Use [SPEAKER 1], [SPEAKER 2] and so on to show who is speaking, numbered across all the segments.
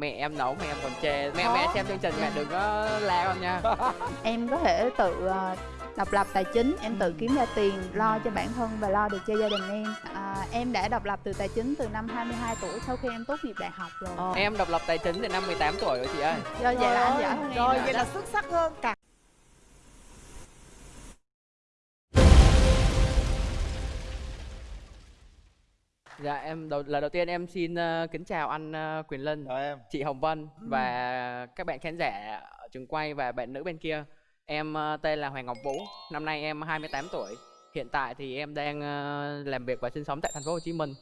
[SPEAKER 1] mẹ em nấu mẹ em còn chê. Mẹ mẹ xem chương trình mẹ đừng có la con nha.
[SPEAKER 2] Em có thể tự ờ, độc lập tài chính em tự kiếm ra tiền lo cho bản thân và lo được cho gia đình em. À, em đã độc lập từ tài chính từ năm 22 tuổi sau khi em tốt nghiệp đại học rồi.
[SPEAKER 3] Ờ.
[SPEAKER 1] em độc lập tài chính từ năm 18 tuổi rồi chị ơi.
[SPEAKER 2] Do vậy là anh giỏi hơn
[SPEAKER 3] Rồi
[SPEAKER 2] rồi
[SPEAKER 3] vậy là xuất sắc hơn cả
[SPEAKER 1] dạ em đầu lần đầu tiên em xin ờ, kính chào anh ờ, Quyền Linh
[SPEAKER 4] Chào em
[SPEAKER 1] chị Hồng Vân và các bạn khán giả ở trường quay và bạn nữ bên kia em ờ, tên là Hoàng Ngọc Vũ năm nay em 28 tuổi hiện tại thì em đang ờ, làm việc và sinh sống tại thành phố Hồ Chí Minh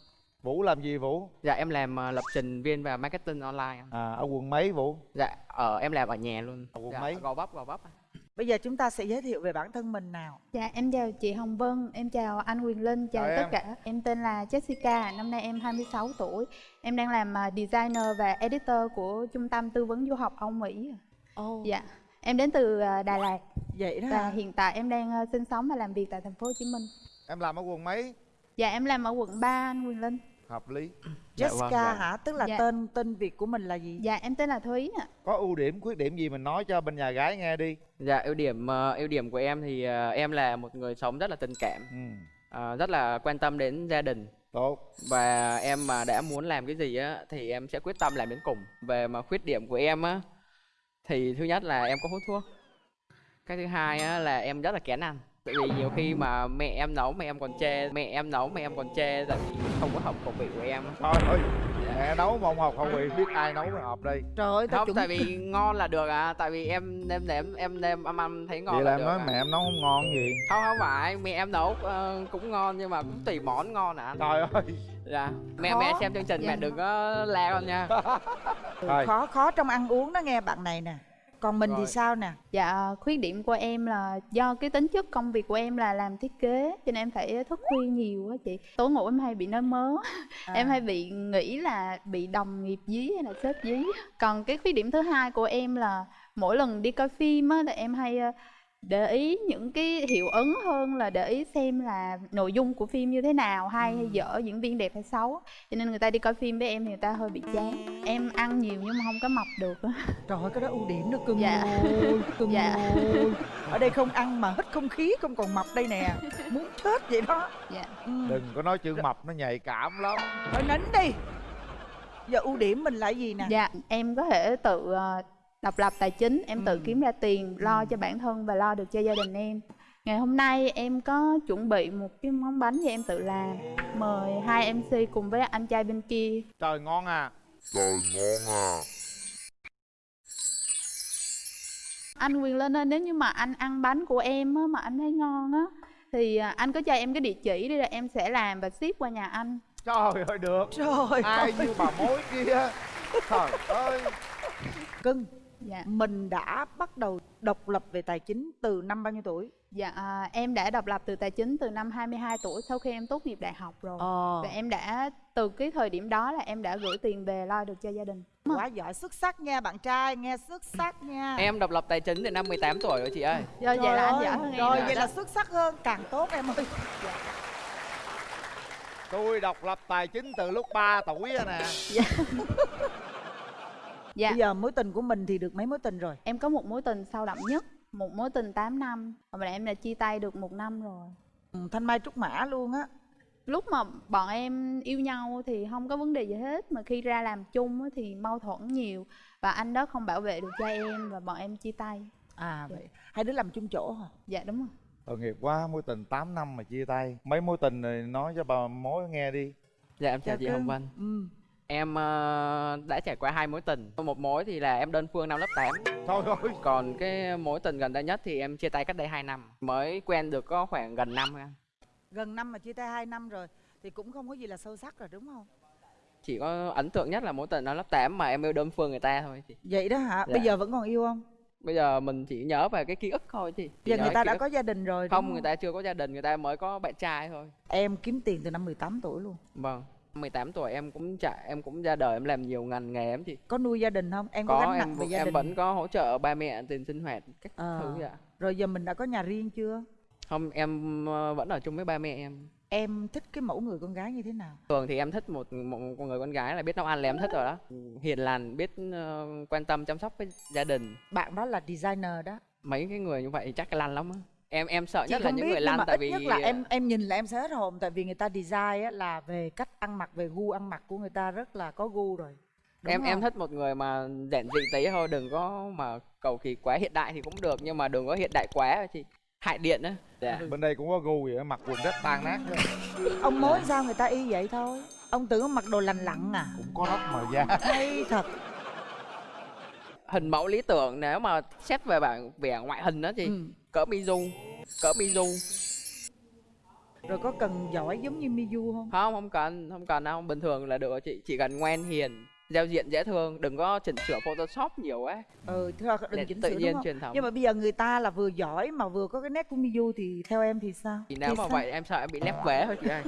[SPEAKER 4] Vũ làm gì Vũ?
[SPEAKER 1] dạ em làm ờ, lập trình viên và marketing online.
[SPEAKER 4] À ở quận mấy Vũ?
[SPEAKER 1] dạ ở em làm ở nhà luôn
[SPEAKER 4] Ở quận
[SPEAKER 1] dạ,
[SPEAKER 4] mấy?
[SPEAKER 1] gò vấp gò vấp
[SPEAKER 3] Bây giờ chúng ta sẽ giới thiệu về bản thân mình nào.
[SPEAKER 2] Dạ em chào chị Hồng Vân em chào anh Quyền Linh chào
[SPEAKER 4] Chào
[SPEAKER 2] tất
[SPEAKER 4] em.
[SPEAKER 2] cả. Em tên là Jessica năm nay em 26 tuổi. Em đang làm à, designer và editor của trung tâm tư vấn du học Âu Mỹ.
[SPEAKER 3] Ồ.
[SPEAKER 2] Dạ em đến từ à, Đà Lạt.
[SPEAKER 3] Vậy đó
[SPEAKER 2] và
[SPEAKER 3] hả?
[SPEAKER 2] hiện tại em đang à, sinh sống và làm việc tại thành phố Hồ Chí Minh.
[SPEAKER 4] Em làm ở quận mấy?
[SPEAKER 2] dạ em làm ở quận 3 anh Quyền Linh
[SPEAKER 4] Hợp lý
[SPEAKER 1] Dạ
[SPEAKER 3] Jessica
[SPEAKER 1] vâng, dạ.
[SPEAKER 3] hả? Tức là
[SPEAKER 2] Dạ.
[SPEAKER 3] tên tên Việt của mình là gì?
[SPEAKER 2] dạ em tên là Thúy ạ
[SPEAKER 4] Có ưu điểm, khuyết điểm gì mình nói cho bên nhà gái nghe đi
[SPEAKER 1] dạ ưu điểm ờ, ưu điểm của em thì ờ, em là một người sống rất là tình cảm
[SPEAKER 4] ừ.
[SPEAKER 1] ờ, rất là quan tâm đến gia đình
[SPEAKER 4] Tốt
[SPEAKER 1] và em mà đã muốn làm cái gì á thì em sẽ quyết tâm làm đến cùng về mà khuyết điểm của em á thì thứ nhất là em có hút thuốc cái thứ hai á là em rất là kén ăn tại vì nhiều khi mà mẹ em nấu mẹ em còn chê mẹ em nấu mẹ em còn chê tại vì không có hợp khẩu vị của em.
[SPEAKER 4] Trời ơi Mẹ nấu mà không học không vị biết ai nấu mới hợp đây.
[SPEAKER 3] Trời ơi
[SPEAKER 1] không
[SPEAKER 3] chuẩn
[SPEAKER 1] tại vì ngon là được à tại vì em em em em em em ăn thấy ngon
[SPEAKER 4] Vậy
[SPEAKER 1] là
[SPEAKER 4] là em
[SPEAKER 1] được
[SPEAKER 4] nói
[SPEAKER 1] à.
[SPEAKER 4] mẹ em nấu không ngon gì?
[SPEAKER 1] Không không phải mẹ em nấu ờ, cũng ngon nhưng mà cũng tùy món ngon à.
[SPEAKER 4] Trời ơi.
[SPEAKER 1] Dạ mẹ
[SPEAKER 3] Khó.
[SPEAKER 1] mẹ xem chương trình
[SPEAKER 2] Dạ.
[SPEAKER 1] mẹ đừng có la con nha.
[SPEAKER 3] Khó khó trong ăn uống đó nghe bạn này nè Còn mình thì
[SPEAKER 1] Rồi.
[SPEAKER 3] sao nè?
[SPEAKER 2] Dạ khuyết điểm của em là do cái tính chất công việc của em là làm thiết kế cho nên em phải thức khuya nhiều á chị. Tối ngủ em hay bị nói mớ,
[SPEAKER 3] À.
[SPEAKER 2] em hay bị nghĩ là bị đồng nghiệp dí hay là sếp dí. Còn cái khuyết điểm thứ hai của em là mỗi lần đi coi phim á là em hay ờ, để ý những cái hiệu ứng hơn là để ý xem là nội dung của phim như thế nào hay hay dở diễn viên đẹp hay xấu cho nên người ta đi coi phim với em thì người ta hơi bị chán em ăn nhiều nhưng mà không có mập được á.
[SPEAKER 3] Trời ơi cái đó ưu điểm đó cưng
[SPEAKER 2] Dạ.
[SPEAKER 3] ơi, cưng
[SPEAKER 2] Dạ.
[SPEAKER 3] ơi. Ở đây không ăn mà hít không khí không còn mập đây nè Muốn chết vậy đó
[SPEAKER 2] dạ
[SPEAKER 3] ừ.
[SPEAKER 4] Đừng có nói chữ mập nó nhạy cảm lắm
[SPEAKER 3] Thôi nín đi Giờ ưu điểm mình là gì nè?
[SPEAKER 2] Dạ, em có thể tự ờ, độc lập tài chính, em tự
[SPEAKER 3] Ừ.
[SPEAKER 2] kiếm ra tiền lo cho bản thân và lo được cho gia đình em. Ngày hôm nay em có chuẩn bị một cái món bánh do em tự làm. Mời hai MC cùng với anh trai bên kia.
[SPEAKER 4] Trời ngon à
[SPEAKER 2] Anh Quyền Linh ơi, nếu như mà anh ăn bánh của em á, mà anh thấy ngon á thì à, anh có cho em cái địa chỉ đi rồi em sẽ làm và ship qua nhà anh.
[SPEAKER 4] Trời ơi được
[SPEAKER 3] Trời
[SPEAKER 4] Ai
[SPEAKER 3] ơi
[SPEAKER 4] như bà mối kia Trời ơi
[SPEAKER 3] Cưng
[SPEAKER 2] Dạ.
[SPEAKER 3] mình đã bắt đầu độc lập về tài chính từ năm bao nhiêu tuổi?
[SPEAKER 2] Dạ, à, em đã độc lập từ tài chính từ năm 22 tuổi sau khi em tốt nghiệp đại học rồi.
[SPEAKER 3] Ờ,
[SPEAKER 2] Và em đã từ cái thời điểm đó là em đã gửi tiền về lo được cho gia đình.
[SPEAKER 3] quá giỏi xuất sắc nha bạn trai, nghe xuất sắc nha.
[SPEAKER 1] em độc lập tài chính từ năm 18 tuổi rồi chị ơi
[SPEAKER 2] Do vậy
[SPEAKER 3] Trời
[SPEAKER 2] là anh giỏi hơn em.
[SPEAKER 3] Rồi
[SPEAKER 2] rồi
[SPEAKER 3] vậy
[SPEAKER 2] đó.
[SPEAKER 3] là xuất sắc hơn càng tốt em ơi.
[SPEAKER 4] Tôi độc lập tài chính từ lúc 3 tuổi rồi nè
[SPEAKER 2] Dạ,
[SPEAKER 3] Bây giờ mối tình của mình thì được mấy mối tình rồi?
[SPEAKER 2] em có một mối tình sâu đậm nhất, một mối tình 8 năm. Và em đã chia tay được một năm rồi.
[SPEAKER 3] Ừ, Thanh Mai Trúc Mã luôn á.
[SPEAKER 2] Lúc mà bọn em yêu nhau thì không có vấn đề gì hết mà khi ra làm chung á thì mâu thuẫn nhiều và anh đó không bảo vệ được cho em và bọn em chia tay.
[SPEAKER 3] À vậy, hai đứa làm chung chỗ hả?
[SPEAKER 2] Dạ đúng rồi.
[SPEAKER 4] Tội nghiệp quá mối tình 8 năm mà chia tay Mấy mối tình này nói cho bà mối nghe đi
[SPEAKER 1] dạ em chào chị Hồng
[SPEAKER 3] cưng.
[SPEAKER 1] Vân
[SPEAKER 3] Ừ.
[SPEAKER 1] em ờ, đã trải qua hai mối tình một mối thì là em đơn phương năm lớp 8
[SPEAKER 4] Trời ơi
[SPEAKER 1] còn cái mối tình gần đây nhất thì em chia tay cách đây 2 năm mới quen được có khoảng gần năm thôi
[SPEAKER 3] Gần năm mà chia tay hai năm rồi thì cũng không có gì là sâu sắc rồi đúng không?
[SPEAKER 1] chỉ có ấn tượng nhất là mối tình năm lớp 8 mà em yêu đơn phương người ta thôi chị
[SPEAKER 3] Vậy đó hả?
[SPEAKER 1] Dạ.
[SPEAKER 3] Bây giờ vẫn còn yêu không?
[SPEAKER 1] bây giờ mình chỉ nhớ về cái ký ức thôi chị Chỉ
[SPEAKER 3] Giờ người ta đã
[SPEAKER 1] ức.
[SPEAKER 3] có gia đình rồi đúng
[SPEAKER 1] không người ta chưa có gia đình người ta mới có bạn trai thôi
[SPEAKER 3] Em kiếm tiền từ năm 18 tuổi luôn.
[SPEAKER 1] vâng 18 tuổi em cũng chạy em cũng ra đời em làm nhiều ngành nghề lắm chị
[SPEAKER 3] Có nuôi gia đình không? Em có,
[SPEAKER 1] có
[SPEAKER 3] gánh nặng
[SPEAKER 1] em
[SPEAKER 3] về
[SPEAKER 1] vẫn-
[SPEAKER 3] gia
[SPEAKER 1] em
[SPEAKER 3] đình.
[SPEAKER 1] vẫn có hỗ trợ ba mẹ tiền sinh hoạt các
[SPEAKER 3] Ờ.
[SPEAKER 1] thứ dạ
[SPEAKER 3] Rồi giờ mình đã có nhà riêng chưa?
[SPEAKER 1] không em ờ, vẫn ở chung với ba mẹ em
[SPEAKER 3] em thích cái mẫu người con gái như thế nào
[SPEAKER 1] thường thì em thích một một, một người con gái là biết nấu ăn là em thích rồi đó hiền lành biết ờ, quan tâm chăm sóc với gia đình
[SPEAKER 3] bạn đó là designer đó
[SPEAKER 1] mấy cái người như vậy chắc lăn lắm á em em sợ
[SPEAKER 3] chị
[SPEAKER 1] nhất là
[SPEAKER 3] không
[SPEAKER 1] những
[SPEAKER 3] biết
[SPEAKER 1] người lăn tại
[SPEAKER 3] ít
[SPEAKER 1] vì
[SPEAKER 3] nhất là em em nhìn là em sẽ hết hồn tại vì người ta design á, là về cách ăn mặc về gu ăn mặc của người ta rất là có gu rồi Đúng
[SPEAKER 1] em em
[SPEAKER 3] không?
[SPEAKER 1] thích một người mà giản dị tí thôi đừng có mà cầu kỳ quá hiện đại thì cũng được nhưng mà đừng có hiện đại quá thì hại điện á dạ.
[SPEAKER 4] bên đây cũng có gu vậy mặc quần rất tan nát đó.
[SPEAKER 3] ông mối sao người ta y vậy thôi ông tưởng ông mặc đồ lành lặn à
[SPEAKER 4] cũng có nóc màu da
[SPEAKER 3] hay thật
[SPEAKER 1] hình mẫu lý tưởng nếu mà xét về bảng vẻ ngoại hình đó thì
[SPEAKER 3] ừ.
[SPEAKER 1] Cỡ Mizu. Cỡ Mizu.
[SPEAKER 3] Rồi có cần giỏi giống như Miyu không?
[SPEAKER 1] Không không cần không cần đâu. Bình thường là được rồi chị. Chỉ cần ngoan hiền giao diện dễ thương. Đừng có chỉnh sửa photoshop nhiều quá
[SPEAKER 3] ừ thôi đừng chỉnh
[SPEAKER 1] tự
[SPEAKER 3] sửa
[SPEAKER 1] nhiên
[SPEAKER 3] đúng không?
[SPEAKER 1] truyền thống.
[SPEAKER 3] Nhưng mà bây giờ người ta là vừa giỏi mà vừa có cái nét của Miyu thì theo em thì sao?
[SPEAKER 1] Thì nếu
[SPEAKER 3] Thì
[SPEAKER 1] mà
[SPEAKER 3] sao?
[SPEAKER 1] vậy em sợ em bị lép vế thôi chị ơi.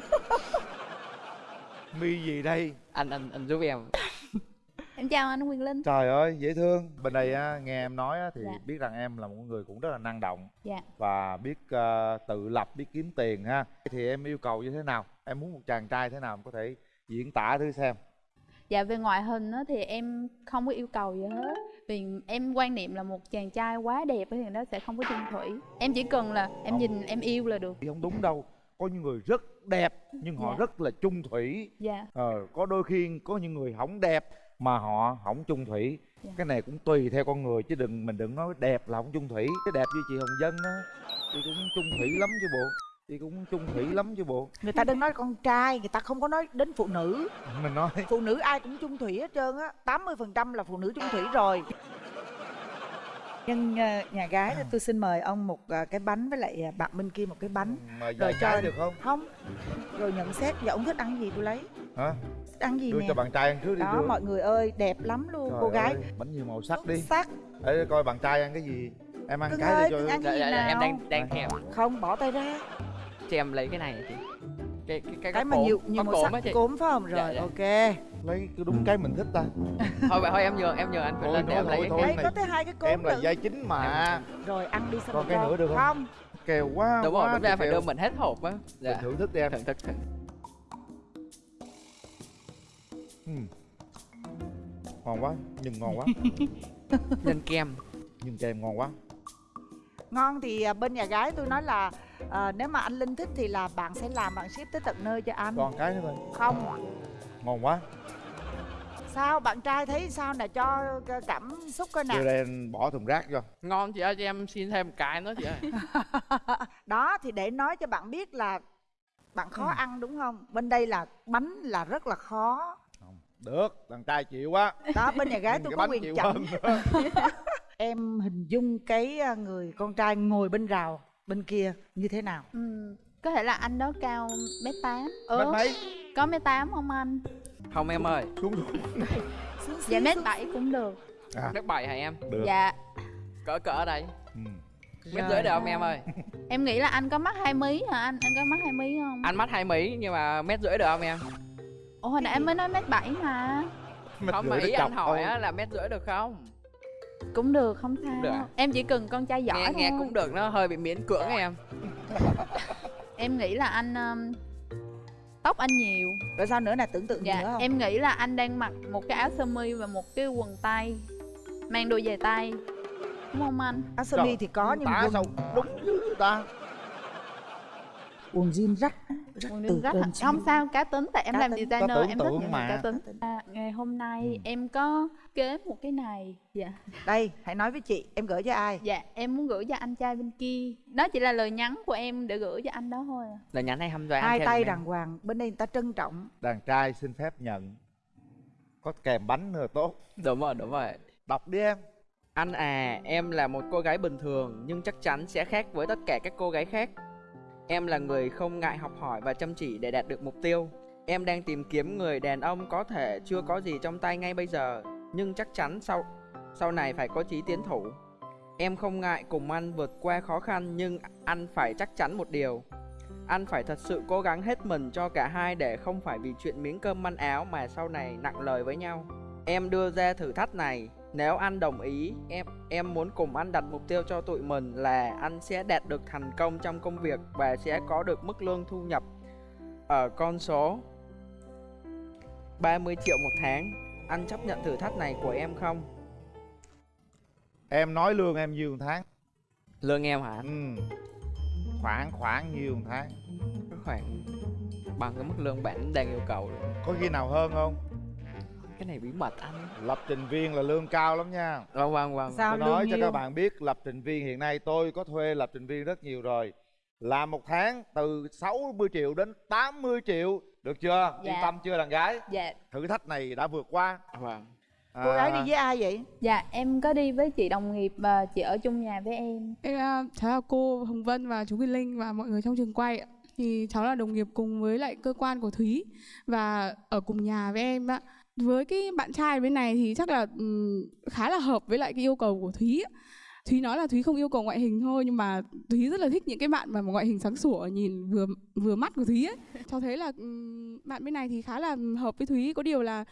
[SPEAKER 4] Mi gì đây?
[SPEAKER 1] Anh anh anh giúp em
[SPEAKER 2] em chào anh Quyền Linh.
[SPEAKER 4] Trời ơi dễ thương. Bên đây á, nghe em nói á, thì
[SPEAKER 2] Dạ.
[SPEAKER 4] biết rằng em là một người cũng rất là năng động
[SPEAKER 2] Dạ.
[SPEAKER 4] và biết ờ, tự lập biết kiếm tiền ha. Thì em yêu cầu như thế nào? Em muốn một chàng trai thế nào em có thể diễn tả thử xem?
[SPEAKER 2] Dạ về ngoại hình á, thì em không có yêu cầu gì hết. Vì em quan niệm là một chàng trai quá đẹp thì nó sẽ không có chung thủy. Em chỉ cần là em
[SPEAKER 4] Không.
[SPEAKER 2] nhìn em yêu là được.
[SPEAKER 4] Không đúng đâu. Có những người rất đẹp nhưng họ
[SPEAKER 2] Dạ.
[SPEAKER 4] rất là chung thủy.
[SPEAKER 2] Dạ.
[SPEAKER 4] Ờ, có đôi khi có những người không đẹp mà họ không chung thủy.
[SPEAKER 2] Dạ.
[SPEAKER 4] cái này cũng tùy theo con người chứ đừng mình đừng nói đẹp là không chung thủy. Cái đẹp như chị hồng dân á chị cũng chung thủy lắm chứ bộ. Chị cũng chung thủy lắm chứ bộ.
[SPEAKER 3] Người ta đừng nói con trai người ta không có nói đến phụ nữ.
[SPEAKER 4] Mình nói.
[SPEAKER 3] Phụ nữ ai cũng chung thủy hết trơn á 80% là phụ nữ chung thủy rồi. Nhân ờ, nhà gái thì tôi xin mời ông một ờ, cái bánh với lại ờ, bạn bên kia một cái bánh.
[SPEAKER 4] Mà
[SPEAKER 3] Rồi cho-
[SPEAKER 4] được không?
[SPEAKER 3] Không. Rồi nhận xét giờ ông thích ăn gì tôi lấy
[SPEAKER 4] hả?
[SPEAKER 3] Ăn gì
[SPEAKER 4] đưa
[SPEAKER 3] nè?
[SPEAKER 4] cho bạn trai ăn trước đi
[SPEAKER 3] đó
[SPEAKER 4] đưa.
[SPEAKER 3] mọi người ơi đẹp lắm luôn
[SPEAKER 4] Trời
[SPEAKER 3] cô gái.
[SPEAKER 4] ơi, bánh nhiều màu sắc đi.
[SPEAKER 3] sắc.
[SPEAKER 4] Để coi bạn trai ăn cái gì. Em ăn
[SPEAKER 3] Cưng
[SPEAKER 4] cái
[SPEAKER 3] ơi,
[SPEAKER 4] đi cho
[SPEAKER 3] ăn
[SPEAKER 1] dạ,
[SPEAKER 3] gì
[SPEAKER 1] dạ, dạ, em
[SPEAKER 3] nào?
[SPEAKER 1] đang đang thèm.
[SPEAKER 3] Không bỏ tay ra.
[SPEAKER 1] Cho em lấy cái này chị. Cái cái cái,
[SPEAKER 3] cái mà nhiều nhiều màu sắc
[SPEAKER 1] chị.
[SPEAKER 3] cốm phải không?
[SPEAKER 1] Dạ,
[SPEAKER 3] rồi
[SPEAKER 1] dạ.
[SPEAKER 3] ok.
[SPEAKER 4] Lấy cái đúng cái mình thích ta.
[SPEAKER 1] Thôi vậy thôi em nhờ em nhờ anh
[SPEAKER 4] Thôi,
[SPEAKER 1] Quyền Linh để
[SPEAKER 4] thôi,
[SPEAKER 1] em lấy
[SPEAKER 4] thôi,
[SPEAKER 1] cái
[SPEAKER 4] thôi.
[SPEAKER 3] có tới hai cái cốm
[SPEAKER 4] em là giai chính mà.
[SPEAKER 3] Rồi ăn đi xong
[SPEAKER 4] Còn
[SPEAKER 3] rồi
[SPEAKER 4] cái nữa được không?
[SPEAKER 3] không.
[SPEAKER 4] Kèo quá
[SPEAKER 1] đúng
[SPEAKER 4] quá
[SPEAKER 1] rồi đúng ra phải đưa mình hết hộp á. Dạ.
[SPEAKER 4] thưởng thức đi em.
[SPEAKER 1] Thưởng thức
[SPEAKER 4] ừ. ngon quá nhưng ngon quá.
[SPEAKER 1] Nhân kem
[SPEAKER 4] nhưng kem ngon quá.
[SPEAKER 3] Ngon thì à, bên nhà gái tôi nói là à, nếu mà anh linh thích thì là bạn sẽ làm bạn ship tới tận nơi cho anh.
[SPEAKER 4] Còn cái nữa thôi
[SPEAKER 3] không.
[SPEAKER 4] Ngon quá.
[SPEAKER 3] Sao bạn trai thấy sao nè? Cho cảm xúc coi nè.
[SPEAKER 4] Đây anh bỏ thùng rác cho
[SPEAKER 1] ngon chị ơi cho em xin thêm một cái nữa chị ơi.
[SPEAKER 3] Đó thì để nói cho bạn biết là bạn khó
[SPEAKER 4] Ừ.
[SPEAKER 3] ăn đúng không? Bên đây là bánh là rất là khó
[SPEAKER 4] được thằng trai chịu quá.
[SPEAKER 3] Đó bên nhà gái tôi có quyền
[SPEAKER 4] nữa.
[SPEAKER 3] em hình dung cái à, người con trai ngồi bên rào bên kia như thế nào?
[SPEAKER 2] Ừm, Có thể là anh đó cao mét tám.
[SPEAKER 4] Mét
[SPEAKER 2] ừ,
[SPEAKER 4] mấy?
[SPEAKER 2] Có mét tám không anh?
[SPEAKER 1] không em ơi.
[SPEAKER 4] Xuống xuống.
[SPEAKER 2] Dạ mét bảy cũng được.
[SPEAKER 4] À.
[SPEAKER 1] Nước bảy hả em?
[SPEAKER 4] Được.
[SPEAKER 2] Dạ.
[SPEAKER 1] Cỡ cỡ ở đây.
[SPEAKER 4] Ừ.
[SPEAKER 1] mét rưỡi được không em ơi?
[SPEAKER 2] Em nghĩ là anh có mắc hai mí hả anh? Anh có mắc hai mí không?
[SPEAKER 1] anh mắt hai mí nhưng mà mét rưỡi được không em
[SPEAKER 2] Ủa hồi nãy em mới nói mét bảy mà.
[SPEAKER 4] Mét
[SPEAKER 1] không mà ý anh hỏi á là mét rưỡi được không?
[SPEAKER 2] Cũng được không sao.
[SPEAKER 1] được?
[SPEAKER 2] Em chỉ cần con trai giỏi
[SPEAKER 1] nghe
[SPEAKER 2] thôi.
[SPEAKER 1] nghe cũng được nó hơi bị miễn cưỡng em.
[SPEAKER 2] Em nghĩ là anh um, Tóc anh nhiều.
[SPEAKER 3] Rồi sao nữa nè tưởng tượng gì nữa
[SPEAKER 2] Dạ
[SPEAKER 3] không?
[SPEAKER 2] em nghĩ là anh đang mặc một cái áo sơ mi và một cái quần tay Mang đôi giày tay Đúng không anh?
[SPEAKER 3] áo sơ mi thì có nhưng quần,
[SPEAKER 4] sao đúng ta
[SPEAKER 3] quần jean rách rách
[SPEAKER 2] Quần
[SPEAKER 3] từ
[SPEAKER 2] rách
[SPEAKER 3] trên
[SPEAKER 2] hả?
[SPEAKER 3] xuống
[SPEAKER 2] Không sao, cá tính Tại em
[SPEAKER 3] Cá
[SPEAKER 2] làm
[SPEAKER 3] tính.
[SPEAKER 2] designer
[SPEAKER 4] tưởng
[SPEAKER 2] em thích những
[SPEAKER 4] mà.
[SPEAKER 2] cá tính à, Ngày hôm nay
[SPEAKER 4] Ừ.
[SPEAKER 2] em có kế một cái này Dạ
[SPEAKER 3] đây hãy nói với chị em gửi cho ai
[SPEAKER 2] Dạ em muốn gửi cho anh trai bên kia Đó chỉ là lời nhắn của em để gửi cho anh đó thôi à.
[SPEAKER 1] lời nhắn hay hăm dọa anh
[SPEAKER 3] hai tay đàng hoàng bên đây người ta trân trọng
[SPEAKER 4] đàn trai xin phép nhận có kèm bánh nữa tốt
[SPEAKER 1] đúng rồi đúng rồi
[SPEAKER 4] đọc đi em
[SPEAKER 1] Anh à, em là một cô gái bình thường nhưng chắc chắn sẽ khác với tất cả các cô gái khác. Em là người không ngại học hỏi và chăm chỉ để đạt được mục tiêu. Em đang tìm kiếm người đàn ông có thể chưa có gì trong tay ngay bây giờ, nhưng chắc chắn sau sau này phải có chí tiến thủ. Em không ngại cùng anh vượt qua khó khăn nhưng anh phải chắc chắn một điều. Anh phải thật sự cố gắng hết mình cho cả hai để không phải vì chuyện miếng cơm manh áo mà sau này nặng lời với nhau. Em đưa ra thử thách này, nếu anh đồng ý, em em muốn cùng anh đặt mục tiêu cho tụi mình là anh sẽ đạt được thành công trong công việc và sẽ có được mức lương thu nhập ở con số 30 triệu một tháng. Anh chấp nhận thử thách này của em không?
[SPEAKER 4] Em nói lương em nhiêu một tháng?
[SPEAKER 1] Lương em hả?
[SPEAKER 4] Ừ. khoảng khoảng nhiêu một tháng?
[SPEAKER 1] Khoảng bằng cái mức lương bạn đang yêu cầu.
[SPEAKER 4] Có khi nào hơn không
[SPEAKER 1] cái này bí mật anh.
[SPEAKER 4] Lập trình viên là lương cao lắm nha.
[SPEAKER 1] Vâng vâng vâng.
[SPEAKER 3] Sao
[SPEAKER 4] tôi nói
[SPEAKER 3] lương
[SPEAKER 4] cho
[SPEAKER 3] nhiêu
[SPEAKER 4] các bạn biết lập trình viên hiện nay tôi có thuê lập trình viên rất nhiều rồi. Làm một tháng từ 60 triệu đến 80 triệu được chưa?
[SPEAKER 2] Dạ.
[SPEAKER 4] yên tâm chưa đàn gái?
[SPEAKER 2] Dạ.
[SPEAKER 4] Thử thách này đã vượt qua.
[SPEAKER 1] Vâng.
[SPEAKER 3] Cô gái đi
[SPEAKER 4] À,
[SPEAKER 3] với ai vậy?
[SPEAKER 2] Dạ em có đi với chị đồng nghiệp và chị ở chung nhà với em.
[SPEAKER 5] Em à, cháu là cô Hồng Vân và chú Quỳnh Linh và mọi người trong trường quay ạ. Thì cháu là đồng nghiệp cùng với lại cơ quan của Thúy và ở cùng nhà với em ạ. Với cái bạn trai bên này thì chắc là ừm, khá là hợp với lại cái yêu cầu của Thúy ạ. Thúy nói là Thúy không yêu cầu ngoại hình thôi nhưng mà Thúy rất là thích những cái bạn mà ngoại hình sáng sủa nhìn vừa vừa mắt của Thúy ấy. Cháu thấy là ừm, bạn bên này thì khá là hợp với Thúy có điều là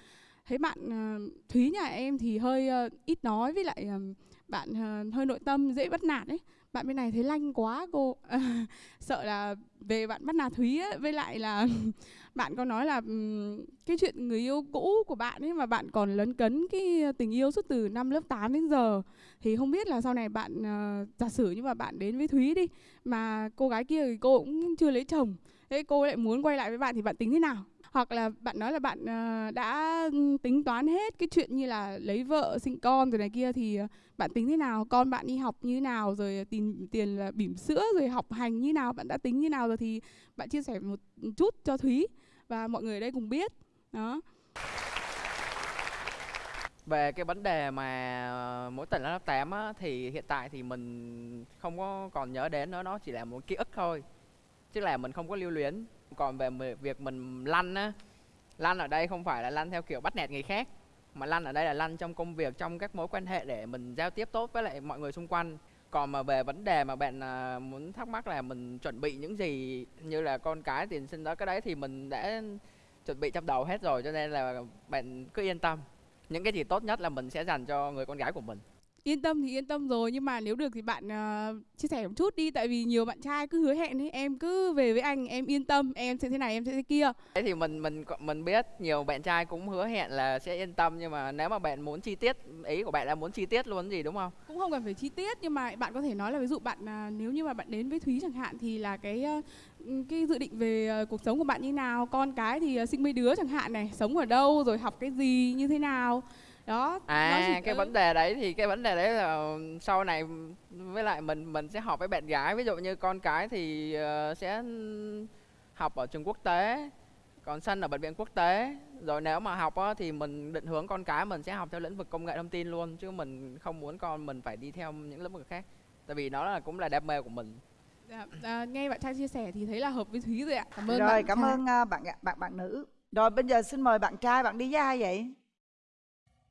[SPEAKER 5] thấy bạn ờ, Thúy nhà em thì hơi ờ, ít nói với lại ờ, bạn ờ, hơi nội tâm dễ bắt nạt ấy bạn bên này thấy lanh quá cô sợ là về bạn bắt nạt thúy ấy, với lại là bạn có nói là cái chuyện người yêu cũ của bạn ấy mà bạn còn lấn cấn cái tình yêu suốt từ năm lớp 8 đến giờ thì không biết là sau này bạn uh, giả sử như mà bạn đến với thúy đi mà cô gái kia thì cô cũng chưa lấy chồng thế cô lại muốn quay lại với bạn thì bạn tính thế nào? Hoặc là bạn nói là bạn ờ, đã tính toán hết cái chuyện như là lấy vợ, sinh con rồi này kia thì ờ, bạn tính thế nào? Con bạn đi học như thế nào? Rồi ờ, tiền tiền là bỉm sữa rồi học hành như nào? Bạn đã tính như nào rồi thì bạn chia sẻ một chút cho thúy và mọi người ở đây cùng biết. Đó.
[SPEAKER 1] Về cái vấn đề mà mỗi tuần lớp 8 á, thì hiện tại thì mình không có còn nhớ đến nữa, nó chỉ là một ký ức thôi. Chứ là mình không có lưu luyến còn về việc mình lăn á, lăn ở đây không phải là lăn theo kiểu bắt nạt người khác, mà lăn ở đây là lăn trong công việc, trong các mối quan hệ để mình giao tiếp tốt với lại mọi người xung quanh. Còn mà về vấn đề mà bạn à, muốn thắc mắc là mình chuẩn bị những gì, như là con cái, tiền sinh đó, cái đấy thì mình đã chuẩn bị trong đầu hết rồi, cho nên là bạn cứ yên tâm. Những cái gì tốt nhất là mình sẽ dành cho người con gái của mình
[SPEAKER 5] yên tâm thì yên tâm rồi nhưng mà nếu được thì bạn ờ, chia sẻ một chút đi tại vì nhiều bạn trai cứ hứa hẹn ấy em cứ về với anh em yên tâm em sẽ thế này em sẽ thế kia.
[SPEAKER 1] Thế thì mình mình mình biết nhiều bạn trai cũng hứa hẹn là sẽ yên tâm nhưng mà nếu mà bạn muốn chi tiết ý của bạn là muốn chi tiết luôn gì đúng không?
[SPEAKER 5] Cũng không cần phải chi tiết nhưng mà bạn có thể nói là ví dụ bạn à, nếu như mà bạn đến với Thúy chẳng hạn thì là cái ờ, cái dự định về ờ, cuộc sống của bạn như nào? Con cái thì ờ, sinh mấy đứa chẳng hạn này sống ở đâu rồi học cái gì như thế nào đó
[SPEAKER 1] à cái
[SPEAKER 5] ừ.
[SPEAKER 1] vấn đề đấy thì cái vấn đề đấy là sau này với lại mình mình sẽ học với bạn gái. Ví dụ như con cái thì ờ, sẽ học ở trường quốc tế còn sân ở bệnh viện quốc tế. Rồi nếu mà học á, thì mình định hướng con cái mình sẽ học theo lĩnh vực công nghệ thông tin luôn chứ mình không muốn con mình phải đi theo những lĩnh vực khác. Tại vì nó là cũng là đam mê của mình.
[SPEAKER 5] Dạ, à, nghe bạn trai chia sẻ thì thấy là hợp với Thúy rồi ạ. Cảm ơn
[SPEAKER 3] rồi
[SPEAKER 5] bạn
[SPEAKER 3] cảm
[SPEAKER 5] trai.
[SPEAKER 3] ơn à, bạn bạn bạn nữ. Rồi bây giờ xin mời bạn trai bạn đi với ai vậy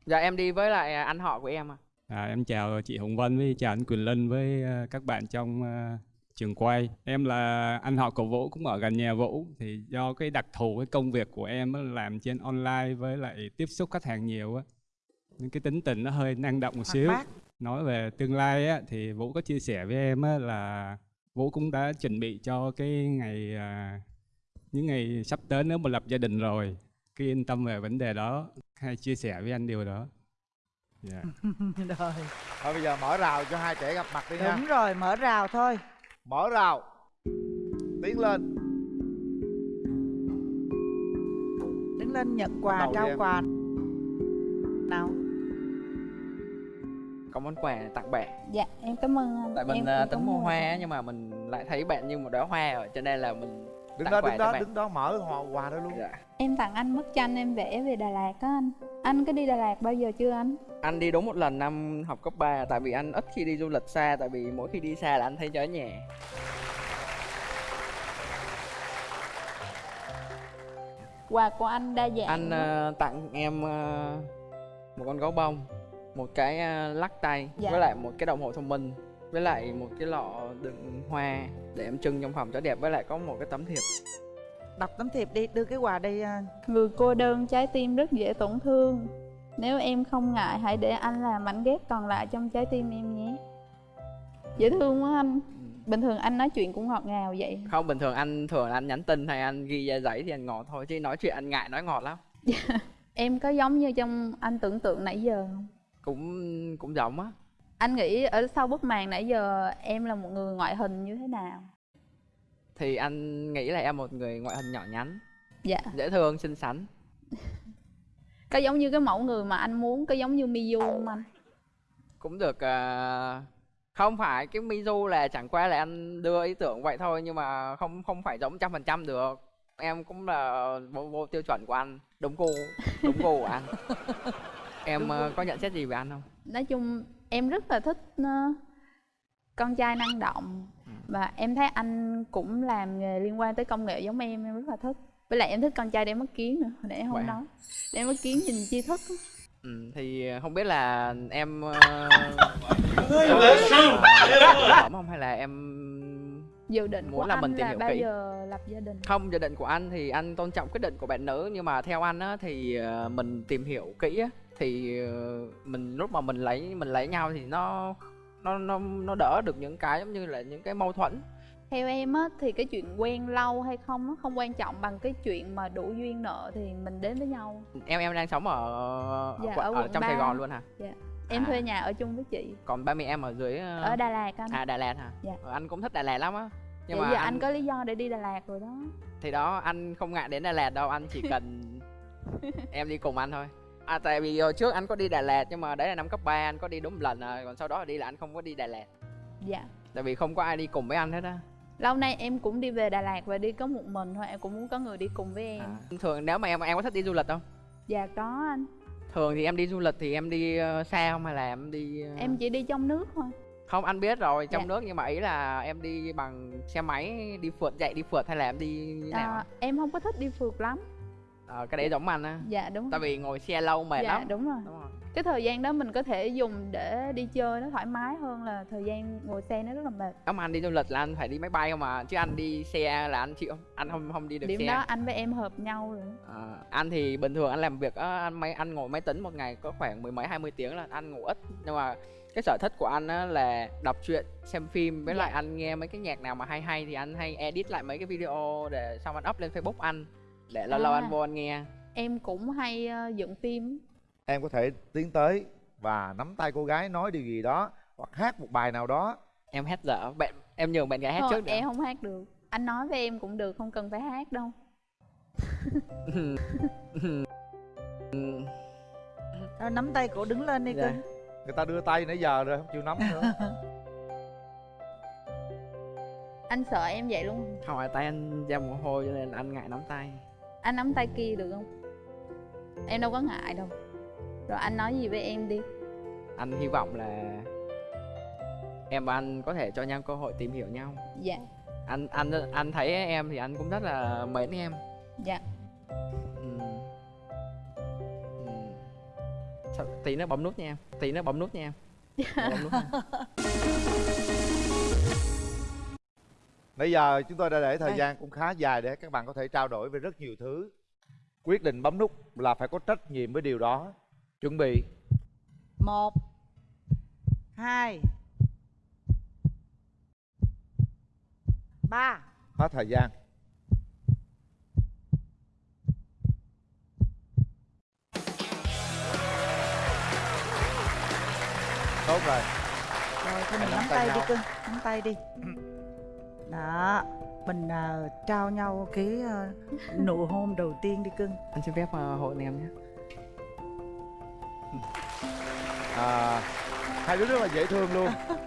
[SPEAKER 1] dạ em đi với lại anh họ của em à
[SPEAKER 6] À, em chào chị Hồng Vân với chào anh Quỳnh Linh với ờ, các bạn trong ờ, trường quay. Em là anh họ của Vũ cũng ở gần nhà Vũ thì do cái đặc thù cái công việc của em làm trên online với lại tiếp xúc khách hàng nhiều á. Nên cái tính tình nó hơi năng động một xíu.
[SPEAKER 3] bát.
[SPEAKER 6] Nói về tương lai á thì Vũ có chia sẻ với em á là Vũ cũng đã chuẩn bị cho cái ngày à, những ngày sắp tới nếu mà lập gia đình rồi. Cứ yên tâm về vấn đề đó, hay chia sẻ với anh điều đó. Dạ.
[SPEAKER 3] rồi.
[SPEAKER 4] Thôi bây giờ mở rào cho hai trẻ gặp mặt đi nha.
[SPEAKER 3] Đúng rồi mở rào thôi.
[SPEAKER 4] Mở rào. Tiến lên.
[SPEAKER 3] Đứng lên nhận quà trao quà. Nào.
[SPEAKER 1] Có món quà tặng bạn.
[SPEAKER 2] Dạ em cảm ơn anh.
[SPEAKER 1] Tại mình
[SPEAKER 2] em
[SPEAKER 1] à, tính
[SPEAKER 2] có
[SPEAKER 1] mua hoa á, nhưng mà mình lại thấy bạn như một đóa hoa rồi cho nên là mình
[SPEAKER 4] đứng
[SPEAKER 1] Tặng
[SPEAKER 4] đó
[SPEAKER 1] quà
[SPEAKER 4] đứng đó
[SPEAKER 1] bạn.
[SPEAKER 4] đứng đó mở hoa quà đó luôn.
[SPEAKER 1] Dạ.
[SPEAKER 2] Em tặng anh bức tranh em vẽ về Đà Lạt á anh. Anh có đi Đà Lạt bao giờ chưa anh?
[SPEAKER 1] Anh đi đúng một lần năm học cấp 3 tại vì anh ít khi đi du lịch xa tại vì mỗi khi đi xa là anh thấy nhớ nhà.
[SPEAKER 2] Quà của anh đa dạng
[SPEAKER 1] anh ờ, tặng em ờ, một con gấu bông một cái ờ, lắc tay
[SPEAKER 2] Dạ.
[SPEAKER 1] với lại một cái đồng hồ thông minh với lại một cái lọ đựng hoa để em trưng trong phòng cho đẹp với lại có một cái tấm thiệp
[SPEAKER 3] đọc tấm thiệp đi đưa cái quà đây à.
[SPEAKER 2] Người cô đơn trái tim rất dễ tổn thương. Nếu em không ngại hãy để anh làm mảnh ghép còn lại trong trái tim em nhé. Dễ thương quá anh. Bình thường anh nói chuyện cũng ngọt ngào vậy.
[SPEAKER 1] Không bình thường anh thường anh nhắn tin hay anh ghi ra giấy thì anh ngọt thôi chứ nói chuyện anh ngại nói ngọt lắm.
[SPEAKER 2] Em có giống như trong anh tưởng tượng nãy giờ không?
[SPEAKER 1] Cũng cũng giống á.
[SPEAKER 2] Anh nghĩ ở sau bức màn nãy giờ em là một người ngoại hình như thế nào
[SPEAKER 1] thì anh nghĩ là em một người ngoại hình nhỏ nhắn.
[SPEAKER 2] Dạ.
[SPEAKER 1] Dễ thương xinh xắn.
[SPEAKER 2] Có giống như cái mẫu người mà anh muốn có giống như Miu không anh?
[SPEAKER 1] Cũng được ờ, không phải cái Mizu là chẳng qua là anh đưa ý tưởng vậy thôi nhưng mà không không phải giống trăm phần trăm được. Em cũng là vô, vô tiêu chuẩn của anh. Đúng gu đúng gu của anh. Em ờ, có nhận xét gì về anh không?
[SPEAKER 2] Nói chung em rất là thích ờ, con trai năng động và em thấy anh cũng làm nghề liên quan tới công nghệ giống em em rất là thích với lại em thích con trai đeo mắt kiến nữa hồi nãy em không
[SPEAKER 1] hả?
[SPEAKER 2] nói đeo mắt kiến nhìn chi thức
[SPEAKER 1] ừ, thì không biết là em ờ, ổn không hay là em
[SPEAKER 2] dự định
[SPEAKER 1] Muốn
[SPEAKER 2] của
[SPEAKER 1] là
[SPEAKER 2] anh
[SPEAKER 1] mình tìm
[SPEAKER 2] là
[SPEAKER 1] hiểu
[SPEAKER 2] bao
[SPEAKER 1] kỹ.
[SPEAKER 2] giờ lập gia đình
[SPEAKER 1] không dự định của anh thì anh tôn trọng quyết định của bạn nữ nhưng mà theo anh á thì ờ, mình tìm hiểu kỹ á thì ờ, mình lúc mà mình lấy mình lấy nhau thì nó nó nó nó đỡ được những cái giống như là những cái mâu thuẫn.
[SPEAKER 2] Theo em á thì cái chuyện quen lâu hay không nó không quan trọng bằng cái chuyện mà đủ duyên nợ thì mình đến với nhau.
[SPEAKER 1] Em em đang sống ở, ở,
[SPEAKER 2] Dạ, ở
[SPEAKER 1] ở
[SPEAKER 2] quận
[SPEAKER 1] trong
[SPEAKER 2] ba.
[SPEAKER 1] Sài Gòn luôn hả?
[SPEAKER 2] Em
[SPEAKER 1] À.
[SPEAKER 2] thuê nhà ở chung với chị.
[SPEAKER 1] Còn ba mẹ em ở dưới ờ,
[SPEAKER 2] ở Đà Lạt anh.
[SPEAKER 1] À Đà Lạt hả?
[SPEAKER 2] Dạ.
[SPEAKER 1] Ờ, anh cũng thích Đà Lạt lắm á. Nhưng
[SPEAKER 2] Vậy
[SPEAKER 1] mà
[SPEAKER 2] giờ
[SPEAKER 1] anh,
[SPEAKER 2] anh có lý do để đi Đà Lạt rồi đó.
[SPEAKER 1] Thì đó anh không ngại đến Đà Lạt đâu anh chỉ cần em đi cùng anh thôi à tại vì hồi trước anh có đi Đà Lạt nhưng mà đấy là năm cấp 3 anh có đi đúng một lần à còn sau đó là đi là anh không có đi Đà Lạt.
[SPEAKER 2] Dạ.
[SPEAKER 1] Tại vì không có ai đi cùng với anh hết á.
[SPEAKER 2] Lâu nay em cũng đi về Đà Lạt và đi có một mình thôi em cũng muốn có người đi cùng với em.
[SPEAKER 1] À. thường nếu mà em em có thích đi du lịch không?
[SPEAKER 2] Dạ có anh.
[SPEAKER 1] Thường thì em đi du lịch thì em đi ờ, xa không hay là em đi ờ,
[SPEAKER 2] em chỉ đi trong nước thôi.
[SPEAKER 1] Không anh biết rồi trong
[SPEAKER 2] Dạ.
[SPEAKER 1] nước nhưng mà ý là em đi bằng xe máy đi phượt chạy đi phượt hay là em đi như nào?
[SPEAKER 2] À, em không có thích đi phượt lắm
[SPEAKER 1] Ờ, cái đấy giống anh á.
[SPEAKER 2] Dạ đúng
[SPEAKER 1] tại vì ngồi xe lâu mệt
[SPEAKER 2] dạ
[SPEAKER 1] lắm.
[SPEAKER 2] đúng rồi.
[SPEAKER 1] Đúng rồi.
[SPEAKER 2] Cái thời gian đó mình có thể dùng để đi chơi nó thoải mái hơn là thời gian ngồi xe nó rất là mệt.
[SPEAKER 1] Mà anh đi du lịch là anh phải đi máy bay không mà? Chứ anh đi xe là anh chịu không? Anh không không đi được
[SPEAKER 2] điểm
[SPEAKER 1] xe.
[SPEAKER 2] đó anh với em hợp nhau rồi.
[SPEAKER 1] Ờ, anh thì bình thường anh làm việc á, anh máy anh ngồi máy tính một ngày có khoảng mười mấy hai mươi tiếng là anh ngủ ít. Nhưng mà cái sở thích của anh á là đọc truyện xem phim. Với
[SPEAKER 2] Dạ.
[SPEAKER 1] lại anh nghe mấy cái nhạc nào mà hay hay thì anh hay edit lại mấy cái video để xong anh up lên facebook anh để lâu lâu
[SPEAKER 2] À.
[SPEAKER 1] anh vô anh nghe.
[SPEAKER 2] Em cũng hay ờ, dựng phim.
[SPEAKER 4] Em có thể tiến tới và nắm tay cô gái nói điều gì đó hoặc hát một bài nào đó.
[SPEAKER 1] Em hát dở. Bạn em nhường bạn gái hát
[SPEAKER 2] Thôi,
[SPEAKER 1] trước được
[SPEAKER 2] em không hát được. Anh nói với em cũng được không cần phải hát đâu.
[SPEAKER 3] Đó, nắm tay cổ đứng lên đi
[SPEAKER 1] Dạ.
[SPEAKER 3] cưng
[SPEAKER 4] người ta đưa tay nãy giờ rồi không chịu nắm nữa.
[SPEAKER 2] Anh sợ em vậy luôn.
[SPEAKER 1] Không phải tay anh ra mồ hôi cho nên anh ngại nắm tay
[SPEAKER 2] anh nắm tay kia được không? Em đâu có ngại đâu. Rồi anh nói gì với em đi.
[SPEAKER 1] Anh hy vọng là em và anh có thể cho nhau cơ hội tìm hiểu nhau.
[SPEAKER 2] Dạ.
[SPEAKER 1] Anh anh anh thấy em thì anh cũng rất là mến em.
[SPEAKER 2] Dạ.
[SPEAKER 1] Sao- tí nữa bấm nút nha em. Tí nữa bấm nút nha em. Bấm nút nha.
[SPEAKER 4] Nãy giờ chúng tôi đã để thời
[SPEAKER 3] Đây.
[SPEAKER 4] gian cũng khá dài để các bạn có thể trao đổi về rất nhiều thứ. Quyết định bấm nút là phải có trách nhiệm với điều đó. Chuẩn bị.
[SPEAKER 3] Một hai ba.
[SPEAKER 4] Hết thời gian. Tốt rồi.
[SPEAKER 3] Rồi thôi mình
[SPEAKER 4] Nắm tay
[SPEAKER 3] đi cưng nắm tay đi đó mình à, trao nhau cái à, nụ hôn đầu tiên đi cưng.
[SPEAKER 1] Anh xin phép uh, hôn em nhé.
[SPEAKER 4] À, Hai đứa rất là dễ thương luôn